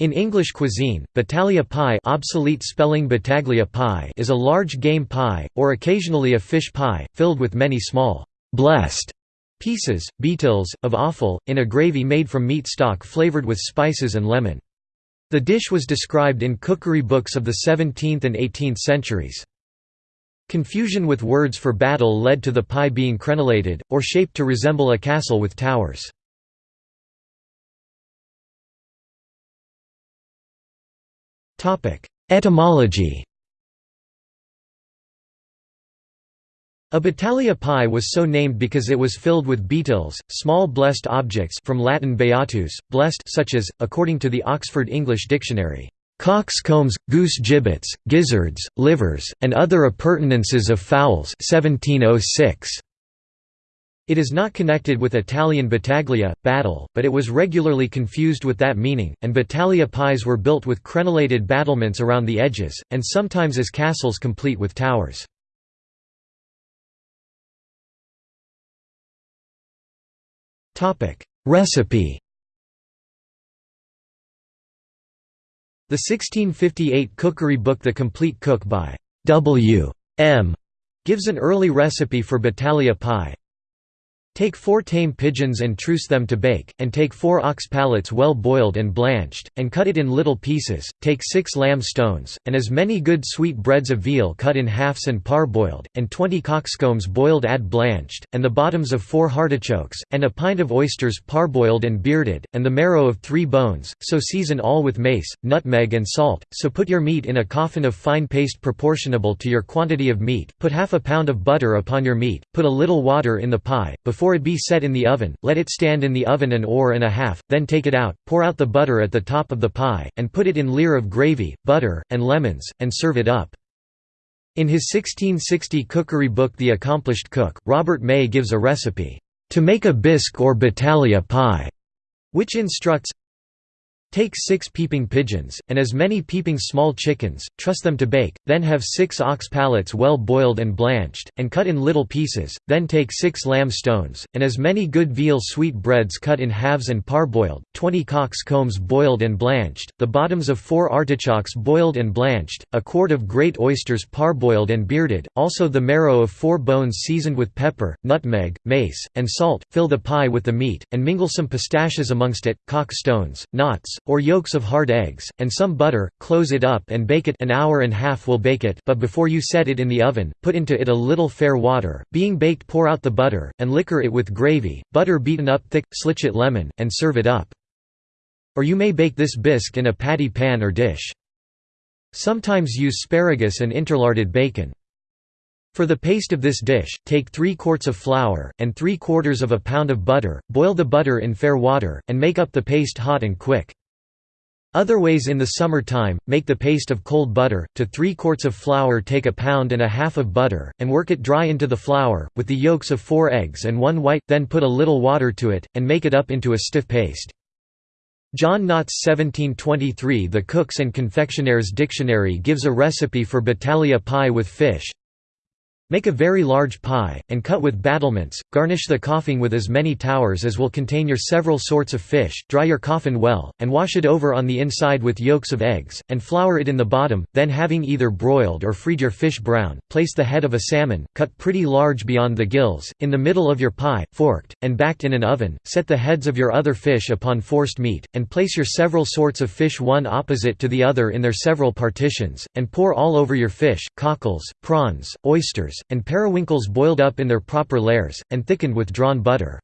In English cuisine, battalia pie obsolete spelling battaglia pie is a large game pie, or occasionally a fish pie, filled with many small, blessed pieces, beetles, of offal, in a gravy made from meat stock flavored with spices and lemon. The dish was described in cookery books of the 17th and 18th centuries. Confusion with words for battle led to the pie being crenellated, or shaped to resemble a castle with towers. Etymology A battalia pie was so named because it was filled with beetles, small blessed objects from Latin beatus, blessed such as, according to the Oxford English Dictionary, "...coxcombs, goose giblets, gizzards, livers, and other appurtenances of fowls 1706. It is not connected with Italian battaglia, battle, but it was regularly confused with that meaning, and battalia pies were built with crenellated battlements around the edges, and sometimes as castles complete with towers. Recipe The 1658 cookery book The Complete Cook by W. M. gives an early recipe for battalia pie, Take four tame pigeons and truce them to bake, and take four ox palates well boiled and blanched, and cut it in little pieces, take six lamb stones, and as many good sweet breads of veal cut in halves and parboiled, and twenty coxcombs boiled add blanched, and the bottoms of four artichokes, and a pint of oysters parboiled and bearded, and the marrow of three bones, so season all with mace, nutmeg and salt, so put your meat in a coffin of fine paste proportionable to your quantity of meat, put half a pound of butter upon your meat, put a little water in the pie, before before it be set in the oven, let it stand in the oven an hour and a half, then take it out, pour out the butter at the top of the pie, and put it in leer of gravy, butter, and lemons, and serve it up. In his 1660 cookery book The Accomplished Cook, Robert May gives a recipe, "...to make a bisque or battalia pie", which instructs, Take six peeping pigeons, and as many peeping small chickens, truss them to bake, then have six ox palates well boiled and blanched, and cut in little pieces, then take six lamb stones, and as many good veal sweet breads cut in halves and parboiled, twenty cock's combs boiled and blanched, the bottoms of four artichokes boiled and blanched, a quart of great oysters parboiled and bearded, also the marrow of four bones seasoned with pepper, nutmeg, mace, and salt, fill the pie with the meat, and mingle some pistaches amongst it, cock stones, knots, or yolks of hard eggs, and some butter, close it up and bake it an hour and half will bake it but before you set it in the oven, put into it a little fair water, being baked pour out the butter, and liquor it with gravy, butter beaten up thick, slitch it lemon, and serve it up. Or you may bake this bisque in a patty pan or dish. Sometimes use sparagus and interlarded bacon. For the paste of this dish, take 3 quarts of flour, and 3 quarters of a pound of butter, boil the butter in fair water, and make up the paste hot and quick. Other ways in the summer time, make the paste of cold butter, to 3 quarts of flour take a pound and a half of butter, and work it dry into the flour, with the yolks of 4 eggs and 1 white, then put a little water to it, and make it up into a stiff paste. John Nott's 1723 The Cook's and Confectioner's Dictionary gives a recipe for battalia pie with fish, Make a very large pie, and cut with battlements, garnish the coffin with as many towers as will contain your several sorts of fish, dry your coffin well, and wash it over on the inside with yolks of eggs, and flour it in the bottom, then having either broiled or fried your fish brown, place the head of a salmon, cut pretty large beyond the gills, in the middle of your pie, forked, and backed in an oven, set the heads of your other fish upon forced meat, and place your several sorts of fish one opposite to the other in their several partitions, and pour all over your fish, cockles, prawns, oysters, and periwinkles boiled up in their proper layers, and thickened with drawn butter.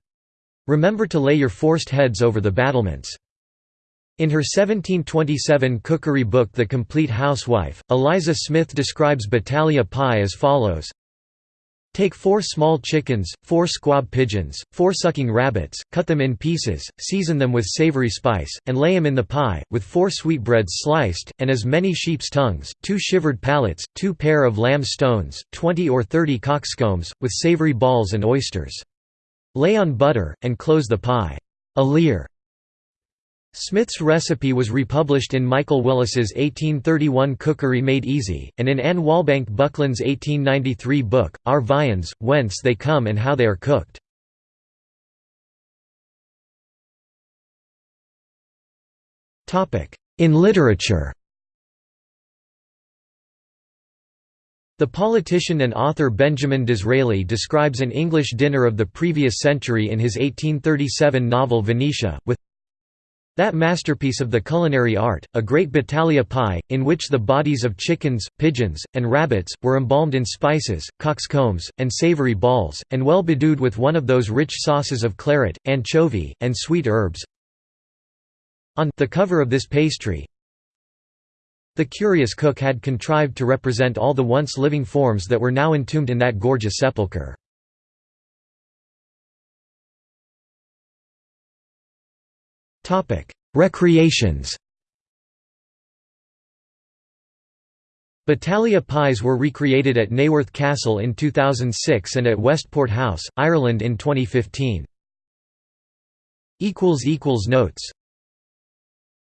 Remember to lay your forced heads over the battlements. In her 1727 cookery book The Complete Housewife, Eliza Smith describes battaglia pie as follows Take four small chickens, four squab pigeons, four sucking rabbits, cut them in pieces, season them with savory spice, and lay them in the pie, with four sweetbreads sliced, and as many sheep's tongues, two shivered palates, two pair of lamb stones, twenty or thirty coxcombs, with savory balls and oysters. Lay on butter, and close the pie. A leer. Smith's recipe was republished in Michael Willis's 1831 Cookery Made Easy, and in Anne Walbank Buckland's 1893 book, Our Viands, Whence They Come and How They Are Cooked. In literature The politician and author Benjamin Disraeli describes an English dinner of the previous century in his 1837 novel Venetia, with that masterpiece of the culinary art, a great battalia pie, in which the bodies of chickens, pigeons, and rabbits, were embalmed in spices, coxcombs, and savoury balls, and well bedewed with one of those rich sauces of claret, anchovy, and sweet herbs. On the cover of this pastry, the curious cook had contrived to represent all the once living forms that were now entombed in that gorgeous sepulchre. Recreations Battalia pies were recreated at Naworth Castle in 2006 and at Westport House, Ireland in 2015. Notes